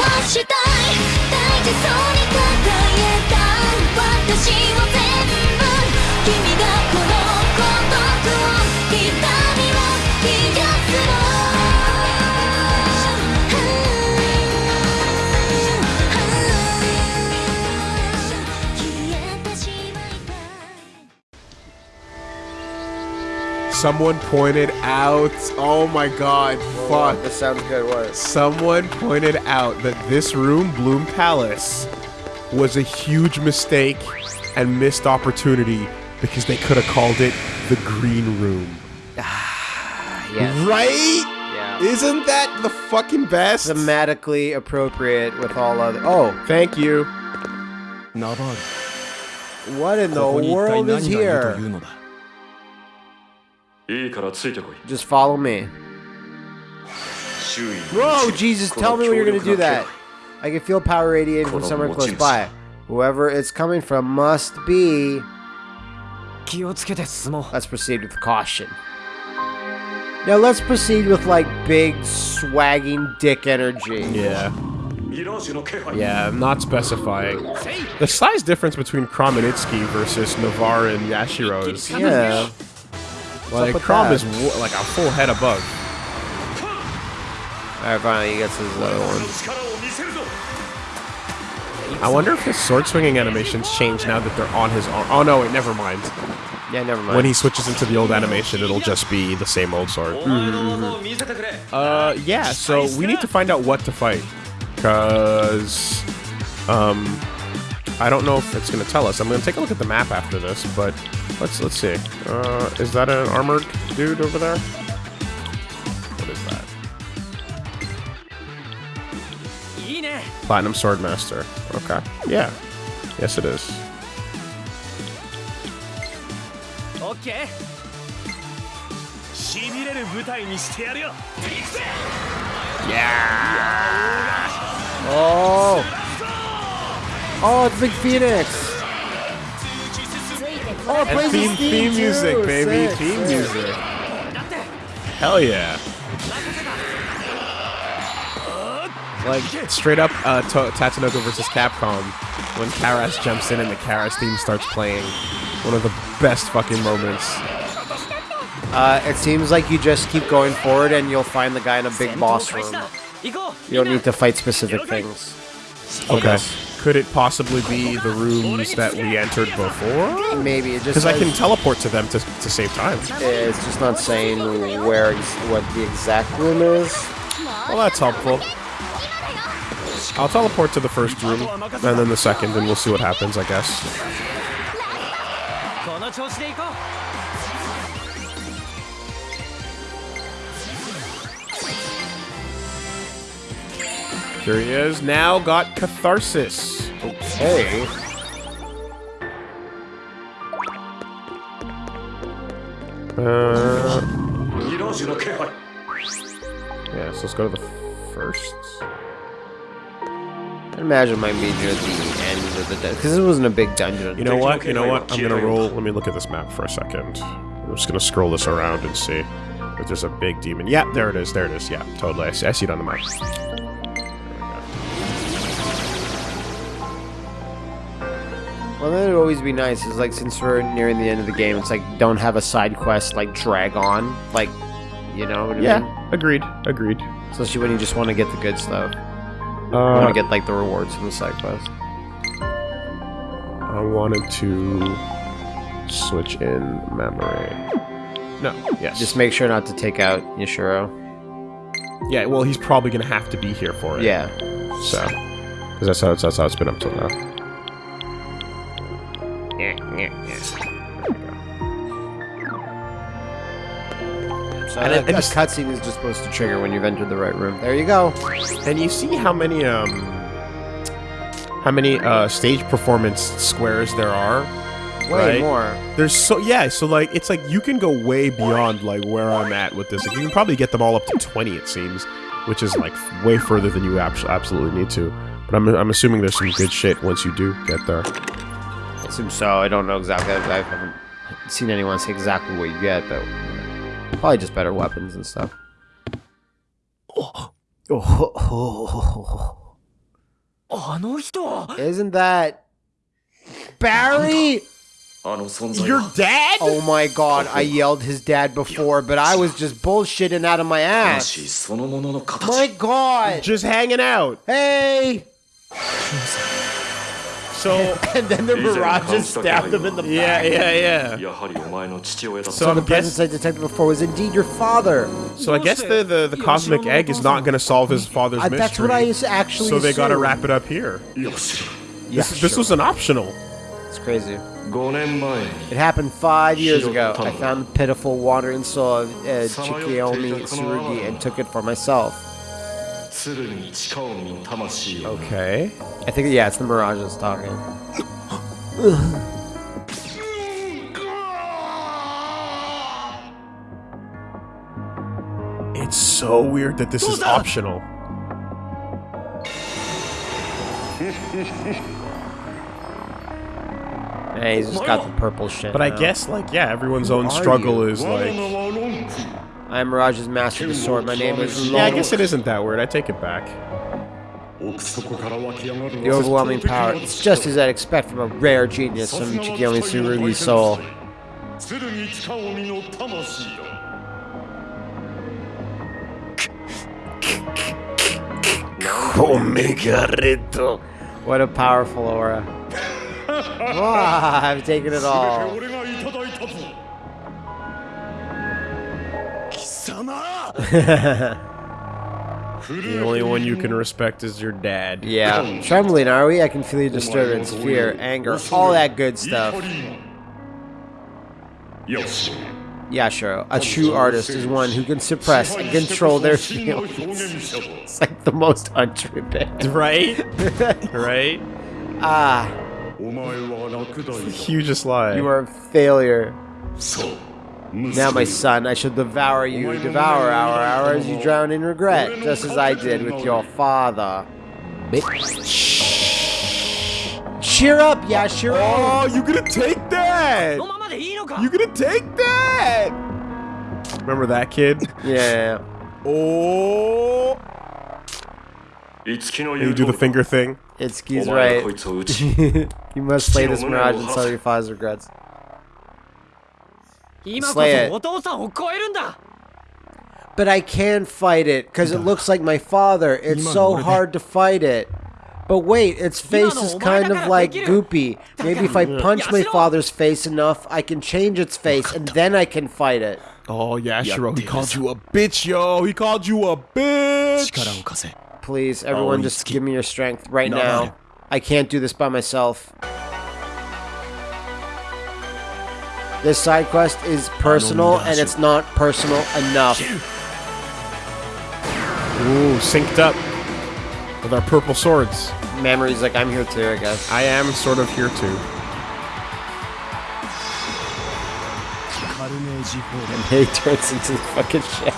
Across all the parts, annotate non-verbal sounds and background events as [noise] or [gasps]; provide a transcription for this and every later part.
はしたい。大事そうに抱えた。私は someone pointed out. Oh my god, fuck. That sounds good, what? Someone pointed out that this room, Bloom Palace, was a huge mistake and missed opportunity because they could have called it the Green Room. Ah, yes. Right? Isn't that the fucking best? Thematically appropriate with all other. Oh, thank you. What in the world is here? Just follow me. Whoa, Jesus, tell me when you're gonna do that. I can feel power radiating from somewhere close by. Whoever it's coming from must be. Let's proceed with caution. Now let's proceed with like big swagging dick energy. Yeah. Yeah, I'm not specifying. The size difference between Chrom and Itsuki versus Navarre and Yashiro is yeah. Well, their is like a full head above. Alright, finally he gets his other one. I wonder if his sword swinging animations change now that they're on his arm. Oh no, wait, never mind. Yeah, never mind. When he switches into the old animation, it'll just be the same old sword. Mm -hmm. Uh, yeah, so we need to find out what to fight. Because, um, I don't know if it's going to tell us. I'm going to take a look at the map after this, but Let's let's see. Uh, is that an armored dude over there? What is that? Platinum Swordmaster. Okay. Yeah. Yes, it is. Okay. Yeah. Oh. Oh, it's Big Phoenix. Oh, theme, theme, music, too, baby. Sick, theme sick. music. Hell yeah. Like, straight up uh, Tatsunoko versus Capcom, when Karas jumps in and the Karas theme starts playing. One of the best fucking moments. Uh, it seems like you just keep going forward and you'll find the guy in a big boss room. You don't need to fight specific things. Okay. Could it possibly be the rooms that we entered before? Maybe it just Because I can teleport to them to, to save time. it's just not saying where what the exact room is. Well, that's helpful. I'll teleport to the first room, and then the second, and we'll see what happens, I guess. Here he is. Now got Catharsis. Okay. Uh, yeah, so let's go to the first. I imagine my might be near the end of the dungeon. Because it wasn't a big dungeon. You know what? You know what? I'm going to roll. Let me look at this map for a second. I'm just going to scroll this around and see if there's a big demon. Yeah, there it is. There it is. Yeah, totally. I see, I see it on the map. Well, then it'd always be nice. Is like since we're nearing the end of the game, it's like don't have a side quest like drag on, like you know what I mean? Yeah, agreed. Agreed. Especially when you just want to get the good stuff. You Uh, want to get like the rewards from the side quest. I wanted to switch in memory. No, yes. Just make sure not to take out Yashiro. yeah, well, he's probably gonna have to be here for it. Yeah. So, because that's how that's how it's been up till now. So And and it- it a just- cutscene is just supposed to trigger when you've entered the right room. There you go. And you see how many um, how many uh stage performance squares there are. Way Right. more. There's so yeah, so like it's like you can go way beyond like where I'm at with this. Like you can probably get them all up to 20 it seems, which is like way further than you abs- absolutely need to. But I'm I'm assuming there's some good shit once you do get there assume so. I don't know exactly. I haven't seen anyone say exactly what you get, but probably just better weapons and stuff. Oh. Oh. Oh. Isn't that Barry? Your dad? Oh my god, I yelled his dad before, but I was just bullshitting out of my ass. My god. Just hanging out. Hey! [laughs] So [laughs] and then the mirage stabbed him in the yeah, back. Yeah, yeah, yeah. So, so the presence I detected before was indeed your father. So I guess the, the, the cosmic egg is not going to solve his father's uh, mystery. That's what I actually. So they got to wrap it up here. Yes. Yeah, this, sure. this was an optional. It's crazy. It happened five years ago. I found the pitiful wandering soul of uh, Chikage Tsurugi and took it for myself. Okay. I think, yeah, it's the Mirages talking. It's so weird that this is optional. Yeah, he's just got the purple shit. But I guess like yeah, everyone's own struggle is like I am Mirage's master of the sword. My name is Yeah, I guess it isn't that word. I take it back. The overwhelming power. It's just as I'd expect from a rare genius from Chikage Tsurugi's soul. What a powerful aura. [laughs] oh, I've taken it all the only one you can respect is your dad. Yeah. Trembling, are we? I can feel your disturbance, fear, anger, all that good stuff. Yes. Yashiro, a true artist, is one who can suppress and control their feelings. It's like the most untrue bit. Right? [laughs] right? Ah. It's hugest lie. You are a failure. So. Now, my son, I shall devour you, devour our hour as you drown in regret, just as I did with your father. Bitch. Cheer up, yeah, cheer up. Oh, you gonna take that! You gonna take that! Remember that kid? Yeah. oh! And you do the finger thing. It's Itsuki's right. [laughs] you must play this mirage and sell your father's regrets slay it. But I can fight it because it looks like my father. It's so hard to fight it. But wait, its face is kind of like goopy. Maybe if I punch my father's face enough, I can change its face and then I can fight it. Oh, Yashiro, he called you a bitch, yo. He called you a bitch. Please, everyone, oh, just give me your strength right now. I can't do this by myself. This side quest is personal, and it's not personal enough. Ooh, synced up with our purple swords. Memories, like I'm here too, I guess. I am sort of here too. And he turns into the fucking shit.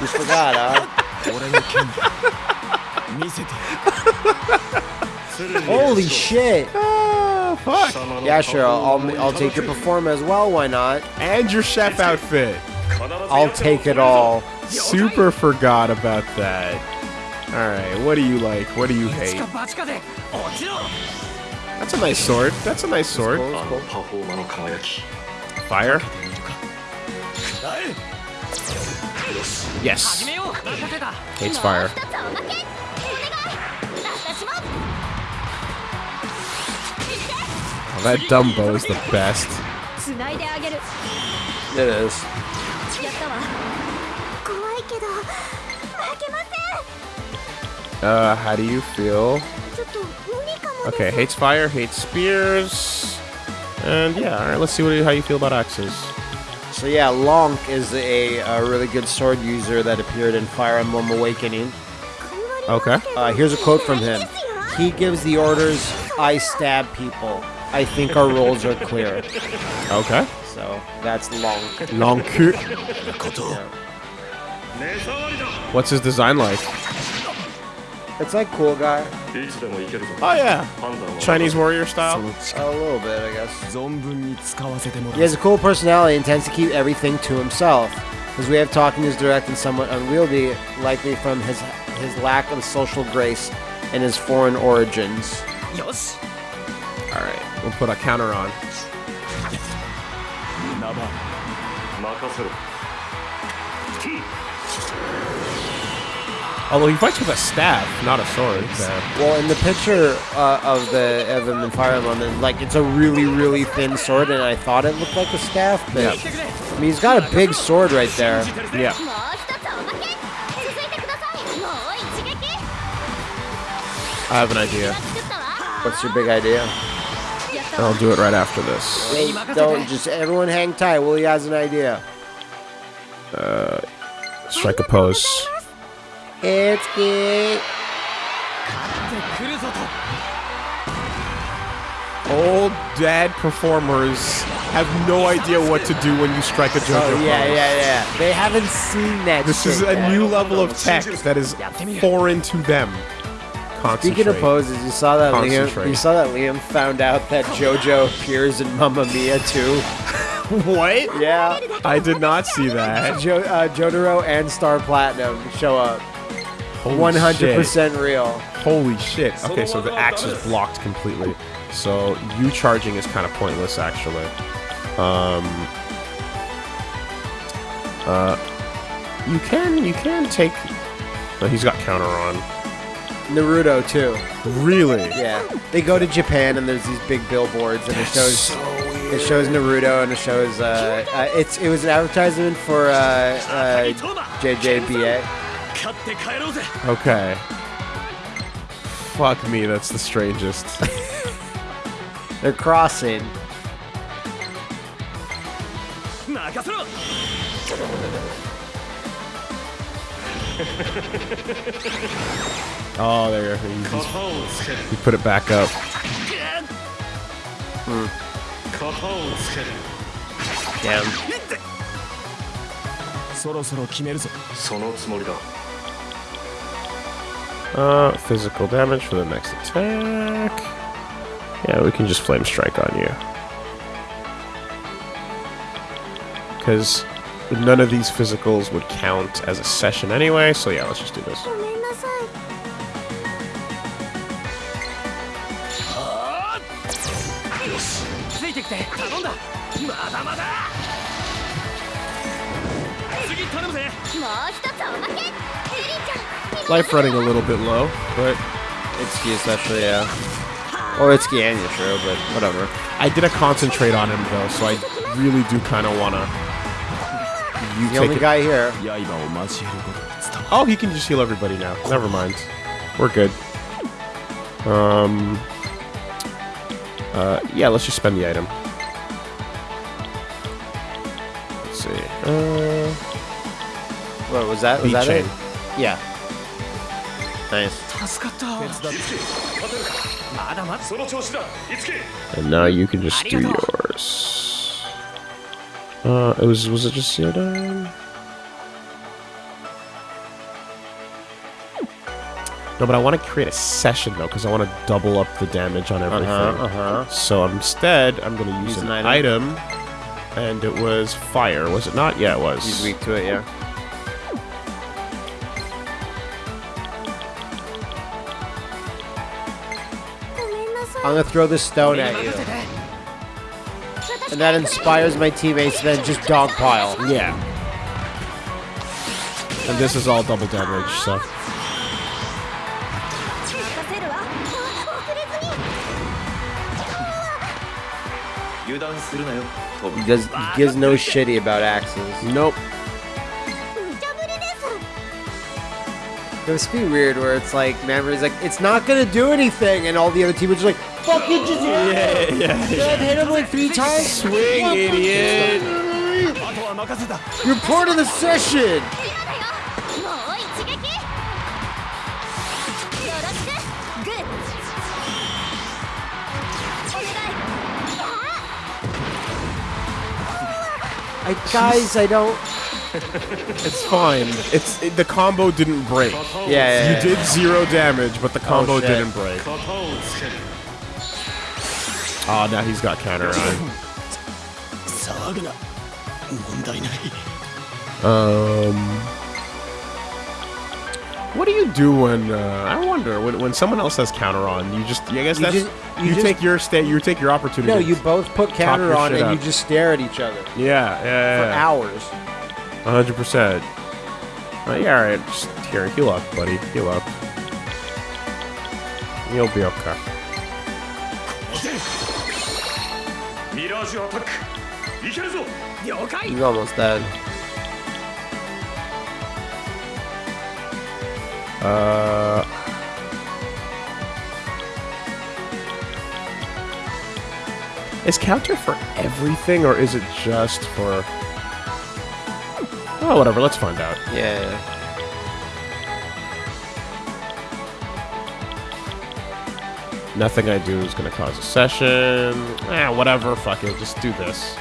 you forgot, huh? Holy shit! fuck? Yeah, sure. I'll I'll take your perform as well. Why not? And your chef outfit. I'll take it all. Super forgot about that. All right. What do you like? What do you hate? That's a nice sword. That's a nice sword. Fire. Yes. Hates fire. That Dumbo is the best. It is. Uh, how do you feel? Okay, hates fire, hates spears. And yeah, alright, let's see what, how you feel about axes. So yeah, Lonk is a, a, really good sword user that appeared in Fire Emblem Awakening. Okay. Uh, here's a quote from him. He gives the orders, I stab people. I think our roles are clear. Okay. So that's long. Long. Yeah. What's his design like? It's like cool guy. Oh yeah, Chinese warrior style. A little bit, I guess. He has a cool personality and tends to keep everything to himself. His way of talking is direct and somewhat unwieldy, likely from his his lack of social grace and his foreign origins. Yes. We'll put a counter on. Although he fights with a staff, not a sword. Well, in the picture uh, of the Evan and Fire Emblem, like it's a really, really thin sword, and I thought it looked like a staff, but yeah. I mean, he's got a big sword right there. Yeah. I have an idea. What's your big idea? And I'll do it right after this. Wait, don't just everyone hang tight. Willie has an idea. Uh, strike a pose. It's good. Old dead performers have no idea what to do when you strike a JoJo oh, yeah, pose. yeah, yeah. They haven't seen that. This is a yet. new level of tech that is foreign to them. Speaking of poses, you saw that Liam. You saw that Liam found out that JoJo appears in Mamma Mia too. [laughs] what? Yeah, I did not see that. jo- uh, Jotaro and Star Platinum show up. One hundred percent real. Holy shit. Okay, so the axe is blocked completely. So you charging is kind of pointless, actually. Um. Uh. You can you can take. No, he's got counter on. Naruto too. Really? Yeah. They go to Japan and there's these big billboards and That's it shows so it shows Naruto and it shows uh, uh, it's it was an advertisement for uh, uh, JJBA. Okay. Fuck me, that's the strangest. [laughs] They're crossing. [laughs] 任せろ Oh, there. He, 型をつける he put it back up. 型をつける Damn. そろそろ決めるぞそのつもりだ Uh, physical damage for the next attack. Yeah, we can just flame strike on you. Because none of these physicals would count as a session anyway, so yeah, let's just do this. Life running a little bit low, but Itsuki especially, yeah. Or Itsuki and Yashiro, but whatever. I didn't concentrate on him though, so I really do kind of want to. You the only it. guy here. Oh, he can just heal everybody now. Never mind. We're good. Um. Uh, yeah, let's just spend the item. Let's see. Uh, what was that? Was that it? Yeah. Nice. And now you can just do yours. Uh, it was was it just Yoda? No, but I want to create a session though, because I want to double up the damage on everything. Uh-huh, uh-huh. So instead, I'm going to use, use an, an item. item. and it was fire, was it not? Yeah, it was. He's weak to it, yeah. I'm gonna throw this stone at you. And that inspires my teammates to then just dogpile. Yeah. And this is all double damage, so. He does he gives no shitty about axes. Nope. It must be weird where it's like Mamori's like, it's not gonna do anything and all the other team is like, fucking just hit. Yeah, yeah, yeah. [laughs] hit him like three times. Swing, idiot. You're part of the session. I, guys, I don't. [laughs] it's fine. It's it, the combo didn't break. Yeah, yeah You did zero damage, but the oh, combo oh, didn't break. Ah, oh, now he's got counter on. Um. What do you do when uh, I wonder when, when someone else has counter on? You just I guess you that's just, you, you just, take your state you take your opportunity. No, you both put counter on and up. you just stare at each other. Yeah, yeah, yeah for hours. hundred percent. Uh, yeah, all right. Just here, heal up, buddy. Heal up. You'll be okay. He's almost dead. Uh. Is counter for everything, or is it just for? Oh, whatever. Let's find out. Yeah. Nothing I do is gonna cause a session. Eh, whatever, fuck it, just do this.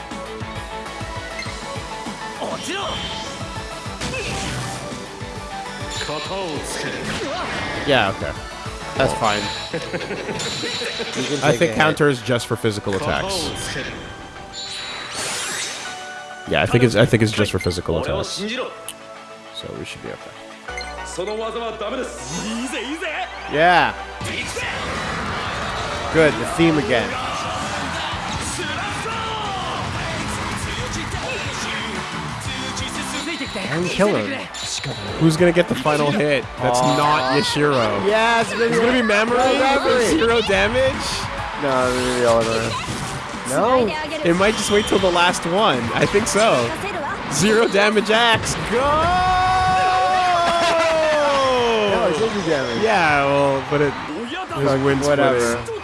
Yeah, okay. That's fine. I think counter is just for physical attacks. Yeah, I think it's I think it's just for physical attacks. So we should be okay. Yeah. Good, the theme again. Aaron Killer. Who's gonna get the final hit? That's not Yashiro. Yeah, it's, it's gonna be memory. memory. Zero damage. No, it's gonna. No, it might just wait till the last one. I think so. Zero damage axe. Go. no, it's damage. Yeah, well, but it. His wind whatever.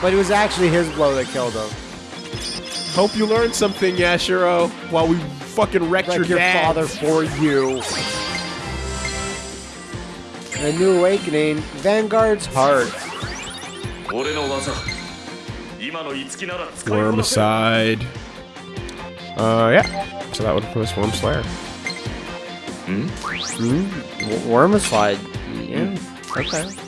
But it was actually his blow that killed him. Hope you learned something, Yashiro, while we fucking wrecked like your, your father for you. A new awakening, Vanguard's heart. Worm aside. Uh, yeah. So that would was Worm Slayer. Hmm? Hmm. Worm aside. Yeah. Hmm. Okay.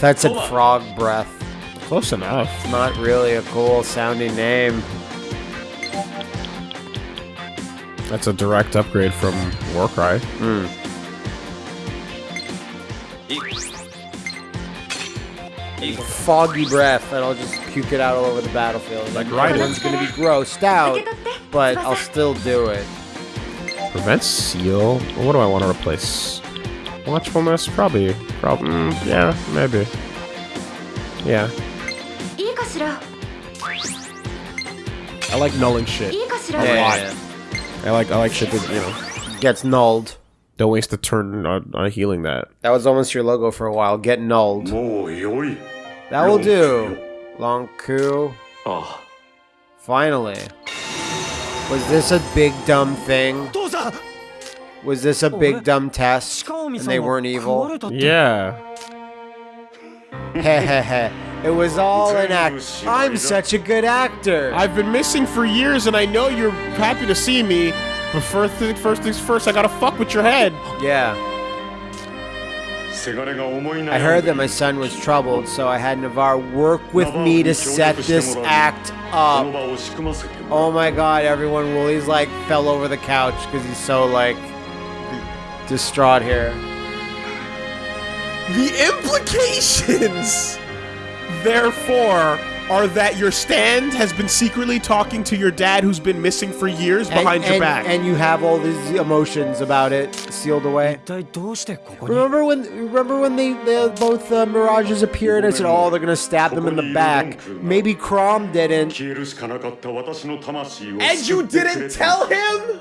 That said frog breath. Close enough. It's not really a cool sounding name. That's a direct upgrade from Warcry. Mm. Foggy breath, and I'll just puke it out all over the battlefield. Like right gonna be grossed out, but I'll still do it. Prevent seal. What do I want to replace? Watchfulness? Probably. Probably. Mm, yeah, maybe. Yeah. I like nulling shit. Yeah, yeah, yeah. I like I like shit that you know gets nulled. Don't waste a turn on, on healing that. That was almost your logo for a while. Get nulled. That will do. Lon'qu. Oh. Finally. Was this a big dumb thing? Was this a big dumb test and they weren't evil? Yeah. [laughs] it was all an act. I'm such a good actor. I've been missing for years and I know you're happy to see me, but first, first things first, I gotta fuck with your head. Yeah. I heard that my son was troubled, so I had Navarre work with me to set this act up. Oh my god, everyone, Wooly's like fell over the couch because he's so like distraught here. The implications, therefore, are that your stand has been secretly talking to your dad who's been missing for years and, behind and, your back. And you have all these emotions about it sealed away. Remember when remember when they, they both uh, mirages appeared I said, oh, they're going to stab them in the back. Maybe Chrom didn't. And you didn't tell him?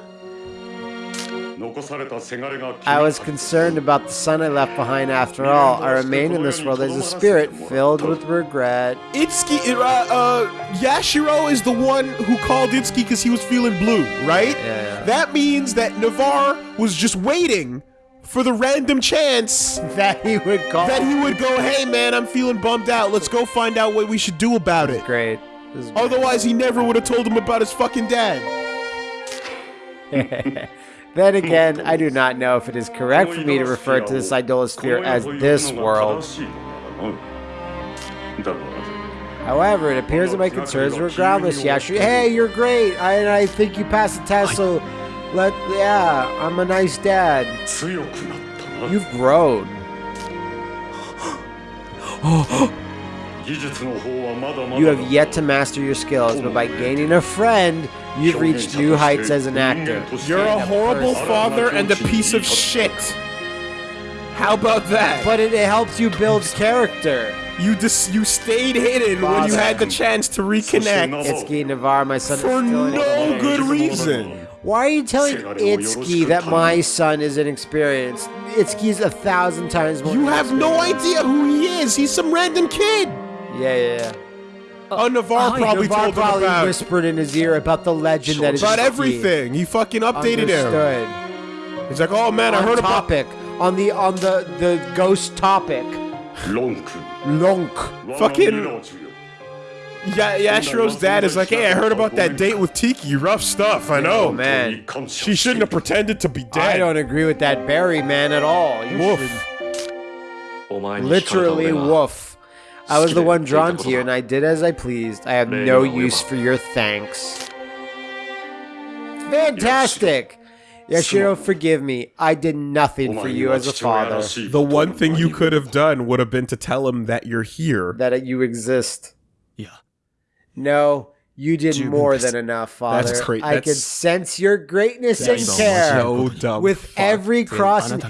I was concerned about the son I left behind after all. I remain in this world as a spirit filled with regret. Itsuki, uh, uh, Yashiro is the one who called Itsuki because he was feeling blue, right? Yeah, yeah. That means that Navarre was just waiting for the random chance [laughs] that he would call. That he would go, hey man, I'm feeling bummed out. Let's go find out what we should do about it. Great. Otherwise, he never would have told him about his fucking dad. [laughs] Then again, I do not know if it is correct for me to refer to this Idolasphere as this world. However, it appears that my concerns were groundless, Yashu. Hey, you're great, I, I think you passed the test, so let, yeah, I'm a nice dad. You've grown. [gasps] [gasps] [gasps] You have yet to master your skills, but by gaining a friend, you've reached new heights as an actor. You're a horrible father and a piece of shit. How about that? But it, it helps you build character. You dis- you stayed hidden when you had the chance to reconnect Itsuki Navarre, my son, for no good reason. Why are you telling Itsuki that my son is inexperienced? Itsuki's a thousand times more. You have no idea who he is. He's some random kid. Yeah, yeah, yeah. Oh, Navarre oh, probably Navarre told probably him about. whispered in his ear about the legend that is about everything. He fucking updated Understood. him. He's like, oh man, on I heard topic, about on the on the the ghost topic. Lonk. Lonk. Fucking. Yeah, Yashiro's dad is like, hey, I heard about that date with Tiki. Rough stuff, I know. Oh, man. She shouldn't have pretended to be dead. I don't agree with that Barry man at all. You woof. Literally woof. I was the one drawn to you, and I did as I pleased. I have no use for your thanks. Fantastic! Yashiro, forgive me. I did nothing for you as a father. The one thing you could have done would have been to tell him that you're here. That you exist. Yeah. No, you did more than enough, Father. That's great. I could sense your greatness and care with every crossing.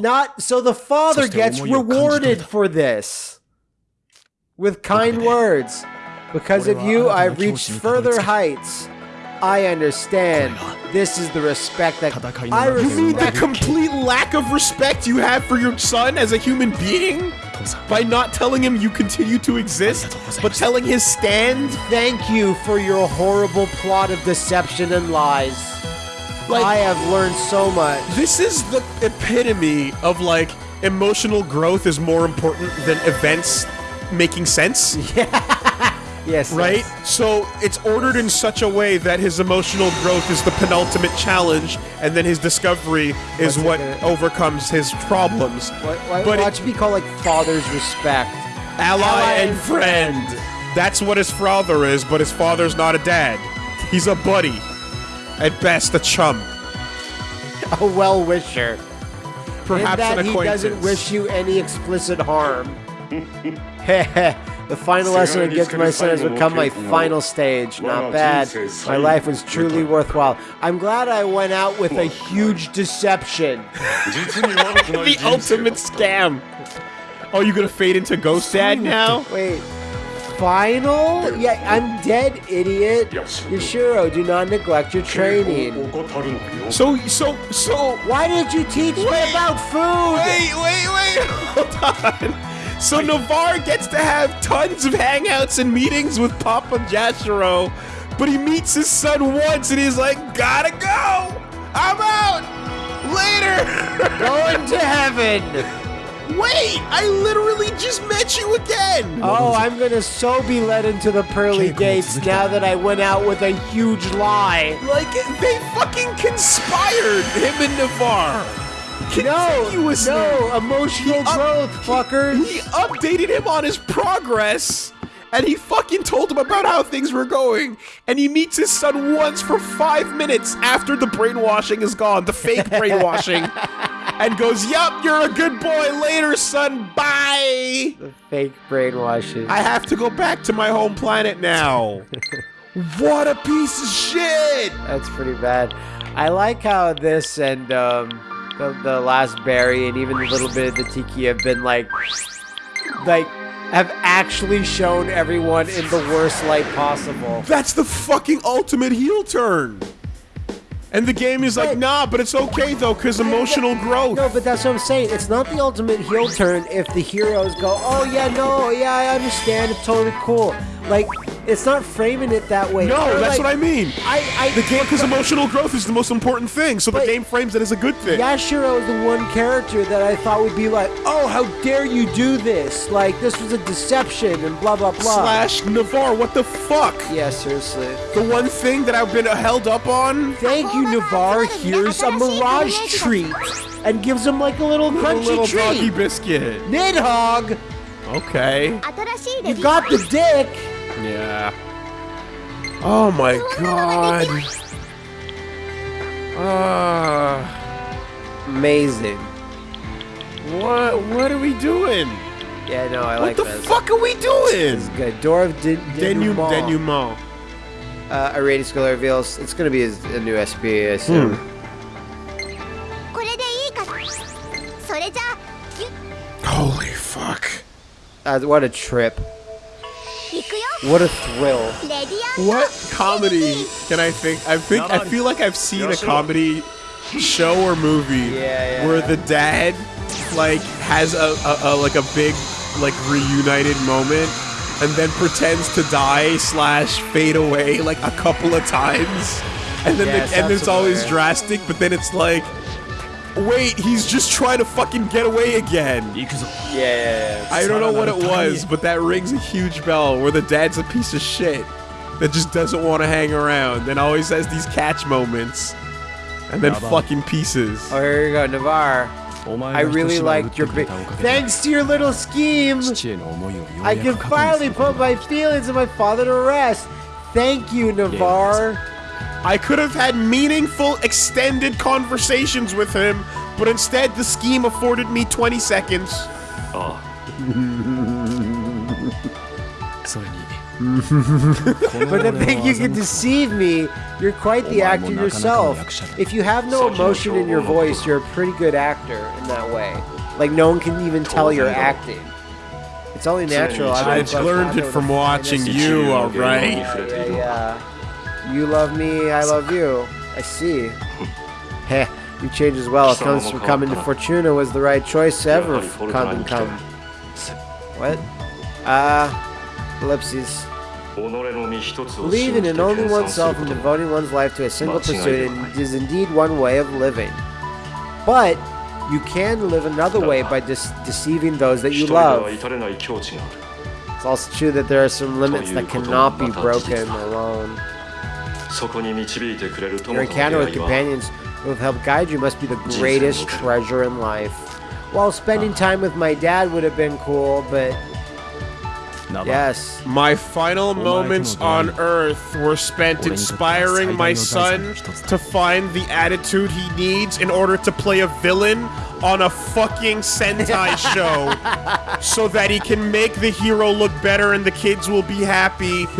Not so the Father gets rewarded for this with kind words. Because of you, I've reached further heights. I understand. This is the respect that I You mean the complete lack of respect you have for your son as a human being? By not telling him you continue to exist, but telling his stand? Thank you for your horrible plot of deception and lies. Like, I have learned so much. This is the epitome of like emotional growth is more important than events making sense, [laughs] Yes. right? yes. So it's ordered in such a way that his emotional growth is the penultimate challenge, and then his discovery is What's what gonna- overcomes his problems. Why, why, But it- watch me call like father's respect. ally, Ally and and friend. That's what his father is, but his father's not a dad. He's a buddy. At best, a chum. [laughs] A well wisher. Perhaps in that an he doesn't wish you any explicit harm. [laughs] [laughs] the final lesson I give to my son has become my final stage. Not bad. My life was truly worthwhile. I'm glad I went out with a huge deception. [laughs] [laughs] the ultimate scam. Oh, you gonna fade into Ghost Dad now? Wait. Final? Yeah, I'm dead, idiot. Yashiro, oh, do not neglect your training. So, so, so. Why did you teach wait, me about food? Wait, wait, wait. Hold on. So Navarre gets to have tons of hangouts and meetings with Papa Jashiro, but he meets his son once and he's like, gotta go. I'm out. Later. [laughs] Going to heaven. Wait, I literally just met you again. Oh, I'm gonna so be led into the pearly gates now that I went out with a huge lie. Like they fucking conspired him and Navarre. No, Continuously. no, emotional He growth, fuckers. He updated him on his progress, and he fucking told him about how things were going. And he meets his son once for five minutes after the brainwashing is gone, the fake [laughs] brainwashing, and goes, "Yup, you're a good boy. Later, son. Bye. The fake brainwashing. I have to go back to my home planet now." [laughs] what a piece of shit! That's pretty bad. I like how this and um, the, the last berry and even a little bit of the tiki have been like, like, have actually shown everyone in the worst light possible. That's the fucking ultimate heel turn. And the game is like, nah, but it's okay though, cause emotional growth. No, but that's what I'm saying. It's not the ultimate heel turn if the heroes go, oh yeah, no, yeah, I understand, it's totally cool. Like, it's not framing it that way. No, They're that's like, what I mean. I, I the game because emotional growth is the most important thing, so the game frames it as a good thing. Yashiro is the one character that I thought would be like, oh, how dare you do this? Like this was a deception and blah blah blah. Slash Navarre, what the fuck? Yeah, seriously. The one thing that I've been held up on. Thank you, Navarre. Here's a mirage treat, and gives him like a little crunchy a little treat. doggy biscuit. Nidhog. Okay. You got the dick. Yeah. Oh my god. Ah. Uh, amazing. What what are we doing? Yeah, no, I what like What the fuck are we doing? It's good. Door of Den Denouement. Denouement. Uh, a Irradius skill reveals it's going to be a, a new SP, I assume. Hmm. Holy fuck. Uh, what a trip. What a thrill. What comedy can I think? I think I feel like I've seen a comedy show or movie [laughs] yeah, yeah, where yeah. the dad like has a, a, a, like a big like reunited moment and then pretends to die slash fade away like a couple of times and then the, and it's always drastic but then it's like Wait, he's just trying to fucking get away again. Yeah. I don't know what it was, but that rings a huge bell where the dad's a piece of shit that just doesn't want to hang around and always has these catch moments and then fucking pieces. Oh, here you go, Navarre. I really liked your big. Thanks to your little scheme, I can finally put my feelings of my father to rest. Thank you, Navarre. I could have had meaningful, extended conversations with him, but instead the scheme afforded me 20 seconds. ああそれに But [laughs] to think you can deceive me, you're quite the actor yourself. If you have no emotion in your voice, you're a pretty good actor in that way. Like no one can even tell you're acting. It's only natural. I I learned it from watching you, alright? Yeah, yeah. You love me, I love you. I see. [laughs] Heh, you change as well. It comes from coming to Fortuna was the right choice ever. Come, come. What? Ah, uh, ellipses. Believing in only oneself and devoting one's life to a single pursuit is indeed one way of living. But you can live another way by deceiving those that you love. It's also true that there are some limits that cannot be broken alone. Your encounter with companions who have helped guide you must be the greatest treasure in life. While spending time with my dad would have been cool, but Yes. My final moments on Earth were spent inspiring my son to find the attitude he needs in order to play a villain on a fucking Sentai [laughs] show so that he can make the hero look better and the kids will be happy. [laughs]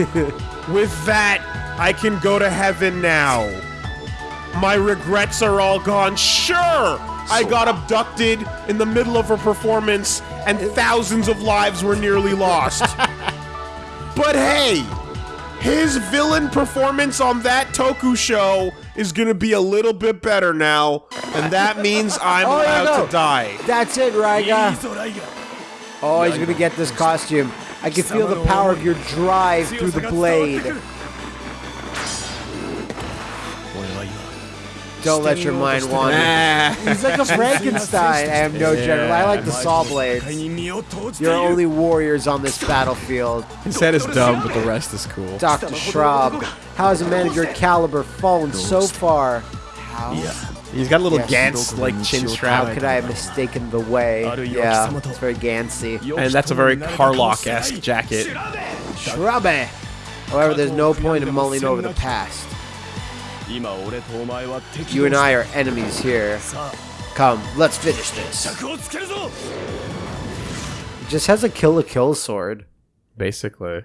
With that, I can go to heaven now. My regrets are all gone. Sure, I got abducted in the middle of a performance and thousands of lives were nearly lost. [laughs] but hey, his villain performance on that Toku show is going to be a little bit better now, and that means I'm Oh, allowed to die. That's it, Raiga. Oh, he's gonna get this costume. I can feel the power of your drive through the blade. Don't let your mind wander. He's like a [laughs] Frankenstein. I am no general. I like the saw blades. You're only warriors on this battlefield. His head is dumb, but the rest is cool. Dr. Schraub, how has a man of your caliber fallen so far? How? Yeah. He's got a little yes. Gantz like chin strap. How could I have mistaken the way? Yeah, it's very Gansy. And that's a very Carlock esque jacket. Shrubbe. However, there's no point in mulling over the past. You and I are enemies here. Come, let's finish this. Just has a kill a kill sword. Basically.